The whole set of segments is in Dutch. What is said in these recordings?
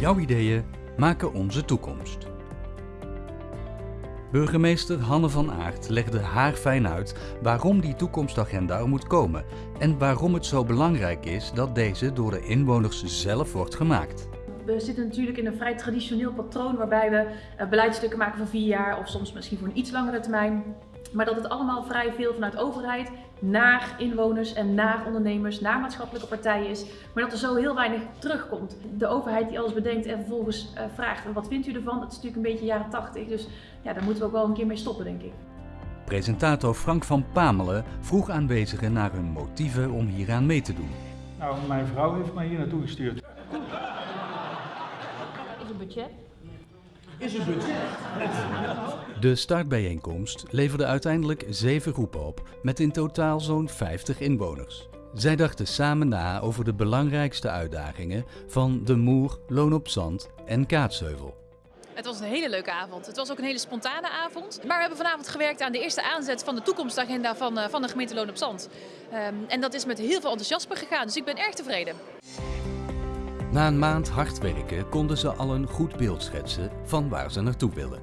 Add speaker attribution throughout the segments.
Speaker 1: Jouw ideeën maken onze toekomst. Burgemeester Hanne van Aert legde haar fijn uit waarom die toekomstagenda er moet komen en waarom het zo belangrijk is dat deze door de inwoners zelf wordt gemaakt.
Speaker 2: We zitten natuurlijk in een vrij traditioneel patroon waarbij we uh, beleidstukken maken van vier jaar of soms misschien voor een iets langere termijn. Maar dat het allemaal vrij veel vanuit overheid naar inwoners en naar ondernemers, naar maatschappelijke partijen is. Maar dat er zo heel weinig terugkomt. De overheid die alles bedenkt en vervolgens uh, vraagt, wat vindt u ervan? Dat is natuurlijk een beetje jaren 80. Dus ja, daar moeten we ook wel een keer mee stoppen, denk ik.
Speaker 1: Presentator Frank van Pamelen vroeg aanwezigen naar hun motieven om hieraan mee te doen.
Speaker 3: Nou, mijn vrouw heeft mij hier naartoe gestuurd.
Speaker 2: Is een budget?
Speaker 3: Is een budget?
Speaker 1: De startbijeenkomst leverde uiteindelijk zeven groepen op, met in totaal zo'n 50 inwoners. Zij dachten samen na over de belangrijkste uitdagingen van de Moer, Loon op Zand en Kaatsheuvel.
Speaker 4: Het was een hele leuke avond. Het was ook een hele spontane avond. Maar we hebben vanavond gewerkt aan de eerste aanzet van de toekomstagenda van, van de gemeente Loon op Zand. Um, en dat is met heel veel enthousiasme gegaan, dus ik ben erg tevreden.
Speaker 1: Na een maand hard werken konden ze al een goed beeld schetsen van waar ze naartoe willen.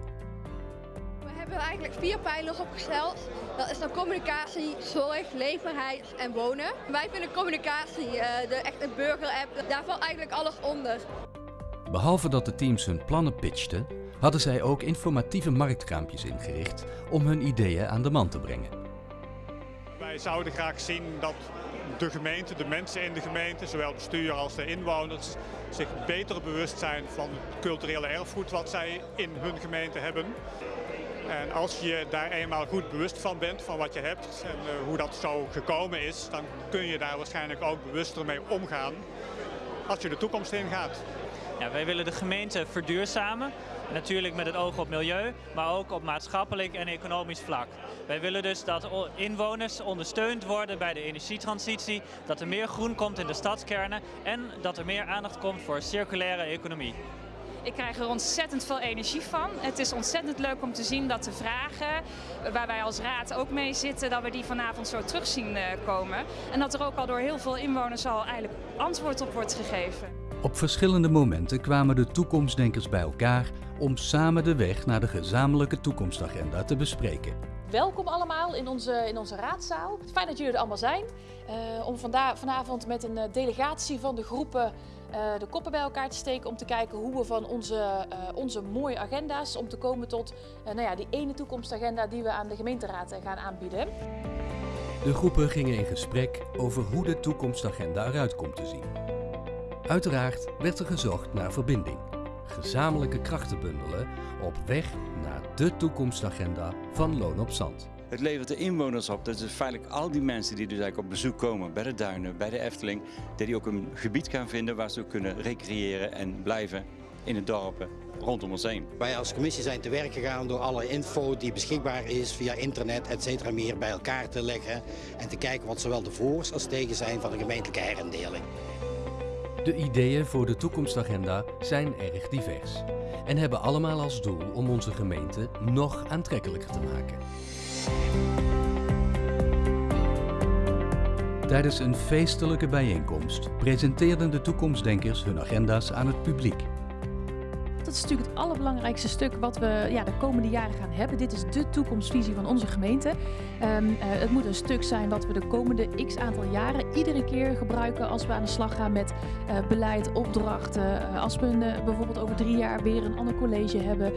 Speaker 5: We hebben eigenlijk vier pijlers opgesteld. Dat is dan communicatie, zorg, leefbaarheid en wonen. Wij vinden communicatie, de echte burger-app, daar valt eigenlijk alles onder.
Speaker 1: Behalve dat de teams hun plannen pitchten, hadden zij ook informatieve marktkraampjes ingericht om hun ideeën aan de man te brengen.
Speaker 6: Wij zouden graag zien dat de gemeente, de mensen in de gemeente, zowel bestuur als de inwoners, zich beter bewust zijn van het culturele erfgoed wat zij in hun gemeente hebben. En als je daar eenmaal goed bewust van bent, van wat je hebt en uh, hoe dat zo gekomen is, dan kun je daar waarschijnlijk ook bewuster mee omgaan als je de toekomst ingaat.
Speaker 7: Ja, wij willen de gemeente verduurzamen. Natuurlijk met het oog op milieu, maar ook op maatschappelijk en economisch vlak. Wij willen dus dat inwoners ondersteund worden bij de energietransitie, dat er meer groen komt in de stadskernen en dat er meer aandacht komt voor circulaire economie.
Speaker 4: Ik krijg er ontzettend veel energie van. Het is ontzettend leuk om te zien dat de vragen, waar wij als raad ook mee zitten, dat we die vanavond zo terug zien komen. En dat er ook al door heel veel inwoners al eigenlijk antwoord op wordt gegeven.
Speaker 1: Op verschillende momenten kwamen de toekomstdenkers bij elkaar om samen de weg naar de gezamenlijke toekomstagenda te bespreken.
Speaker 4: Welkom allemaal in onze, in onze raadzaal. Fijn dat jullie er allemaal zijn. Uh, om vanda vanavond met een delegatie van de groepen uh, de koppen bij elkaar te steken om te kijken hoe we van onze, uh, onze mooie agenda's om te komen tot nou ja, die ene toekomstagenda die we aan de gemeenteraad gaan aanbieden.
Speaker 1: De groepen gingen in gesprek over hoe de toekomstagenda eruit komt te zien. Uiteraard werd er gezocht naar verbinding. Gezamenlijke krachten bundelen op weg naar de toekomstagenda van Loon op Zand.
Speaker 8: Het levert de inwoners op. Dat is feitelijk al die mensen die dus eigenlijk op bezoek komen bij de duinen, bij de Efteling. Dat die ook een gebied gaan vinden waar ze ook kunnen recreëren en blijven in het dorpen rondom ons heen.
Speaker 9: Wij als commissie zijn te werk gegaan door alle info die beschikbaar is via internet et cetera meer bij elkaar te leggen. En te kijken wat zowel de voor's als tegen zijn van de gemeentelijke herindeling.
Speaker 1: De ideeën voor de toekomstagenda zijn erg divers en hebben allemaal als doel om onze gemeente nog aantrekkelijker te maken. Tijdens een feestelijke bijeenkomst presenteerden de toekomstdenkers hun agenda's aan het publiek.
Speaker 2: Is natuurlijk het allerbelangrijkste stuk wat we ja, de komende jaren gaan hebben. Dit is de toekomstvisie van onze gemeente. Um, uh, het moet een stuk zijn wat we de komende x aantal jaren iedere keer gebruiken als we aan de slag gaan met uh, beleid, opdrachten. Uh, als we bijvoorbeeld over drie jaar weer een ander college hebben.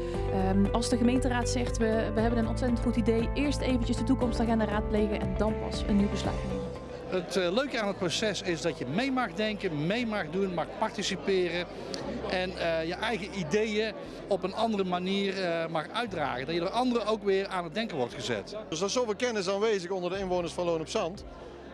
Speaker 2: Um, als de gemeenteraad zegt we, we hebben een ontzettend goed idee, eerst eventjes de toekomstagenda raadplegen en dan pas een nieuw besluit nemen.
Speaker 10: Het uh, leuke aan het proces is dat je mee mag denken, mee mag doen, mag participeren. En uh, je eigen ideeën op een andere manier uh, mag uitdragen. Dat je door anderen ook weer aan het denken wordt gezet.
Speaker 11: Dus er is zoveel kennis aanwezig onder de inwoners van Loon op Zand.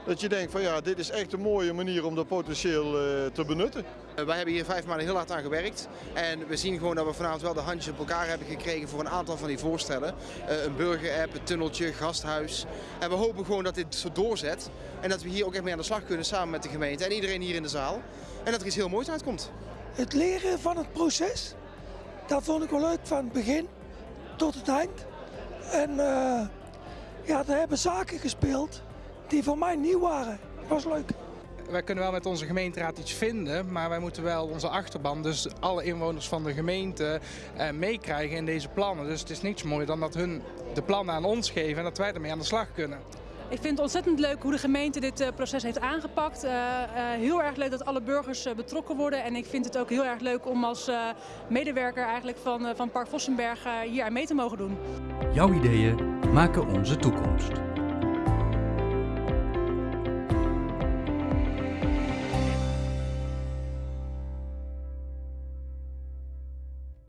Speaker 11: Dat je denkt van ja, dit is echt een mooie manier om dat potentieel uh, te benutten.
Speaker 12: Uh, wij hebben hier vijf maanden heel hard aan gewerkt. En we zien gewoon dat we vanavond wel de handjes op elkaar hebben gekregen voor een aantal van die voorstellen. Uh, een burger-app, een tunneltje, gasthuis. En we hopen gewoon dat dit zo doorzet. En dat we hier ook echt mee aan de slag kunnen samen met de gemeente en iedereen hier in de zaal. En dat er iets heel moois uitkomt.
Speaker 13: Het leren van het proces, dat vond ik wel leuk van het begin tot het eind. En ja, er hebben zaken gespeeld die voor mij nieuw waren. was leuk.
Speaker 14: wij kunnen wel met onze gemeenteraad iets vinden, maar wij moeten wel onze achterban, dus alle inwoners van de gemeente, eh, meekrijgen in deze plannen. Dus het is niets mooier dan dat hun de plannen aan ons geven en dat wij ermee aan de slag kunnen.
Speaker 15: Ik vind het ontzettend leuk hoe de gemeente dit uh, proces heeft aangepakt. Uh, uh, heel erg leuk dat alle burgers betrokken worden. En ik vind het ook heel erg leuk om als medewerker eigenlijk van, van Park Vossenberg hier aan mee te mogen doen.
Speaker 1: Jouw ideeën maken onze toekomst.